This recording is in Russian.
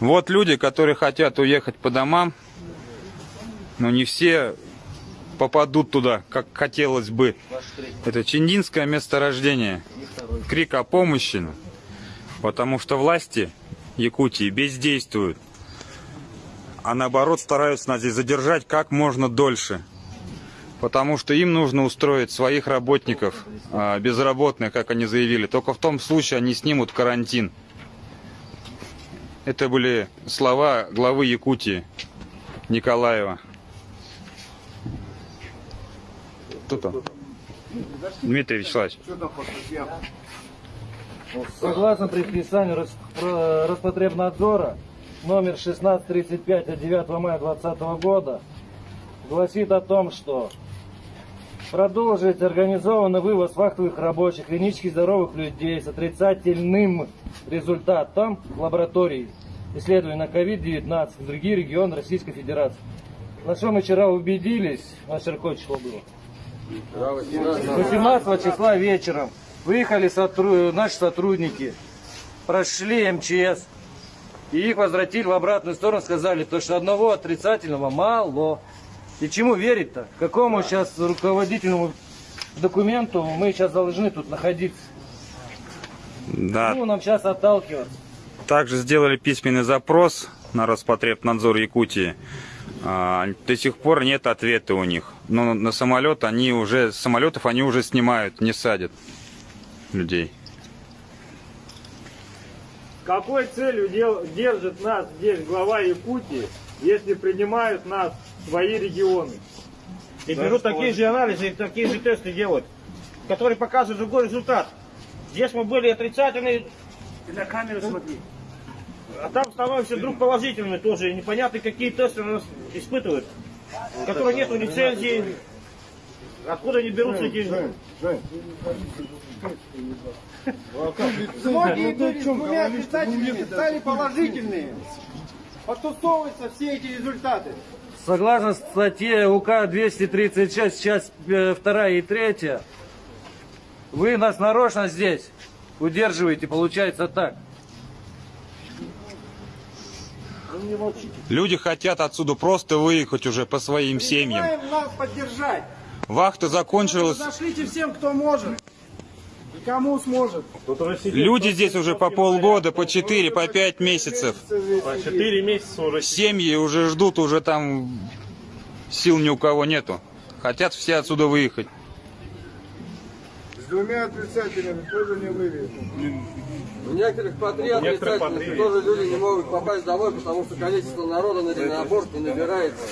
Вот люди, которые хотят уехать по домам, но не все попадут туда, как хотелось бы. Это Чиндинское месторождение. Крик о помощи. Потому что власти Якутии бездействуют. А наоборот стараются нас здесь задержать как можно дольше. Потому что им нужно устроить своих работников, а, безработных, как они заявили. Только в том случае они снимут карантин. Это были слова главы Якутии Николаева. Кто там? Дмитрий Вячеславович. Согласно предписанию Роспотребнадзора номер 1635 от 9 мая 2020 года гласит о том, что продолжить организованный вывоз фактовых рабочих, клинически здоровых людей с отрицательным результатом лаборатории исследований на COVID-19 в другие регионы Российской Федерации. На что мы вчера убедились, на какое число было? 18 числа вечером выехали сотру- наши сотрудники, прошли МЧС, и их возвратили в обратную сторону, сказали, то, что одного отрицательного мало. И чему верить-то? Какому сейчас руководительному документу мы сейчас должны тут находиться? Да, Ну, нам сейчас отталкиваться. Также сделали письменный запрос на Роспотребнадзор Якутии. А, До сих пор нет ответа у них. Но на самолет они уже, самолетов они уже снимают, не садят людей. Какой целью дел- держит нас здесь глава Якутии, если принимают нас в свои регионы? И берут такие же анализы, и такие же тесты делают, которые показывают другой результат. Здесь мы были отрицательные, На камеру смотри. а там становимся вдруг положительными тоже. И непонятно, какие тесты у нас испытывают, которые нету лицензии. Откуда они берутся эти... Многие были с двумя отрицательными, стали положительные. Потусовываются все эти результаты. Согласно статье УК 236, часть 2 и 3, вы нас нарочно здесь удерживаете, получается так. Люди хотят отсюда просто выехать уже по своим семьям. Призываем нас поддержать. Вахта закончилась. Зашлите всем, кто может. И кому сможет. Люди здесь уже по полгода, по 4, по 5 месяцев. Четыре месяца уже. Семьи уже ждут, уже там сил ни у кого нету. Хотят все отсюда выехать. С двумя отрицательными тоже не вывезут. У некоторых по три по отрицательных, три. тоже люди не могут попасть домой, потому что количество народа на день аборт не набирается.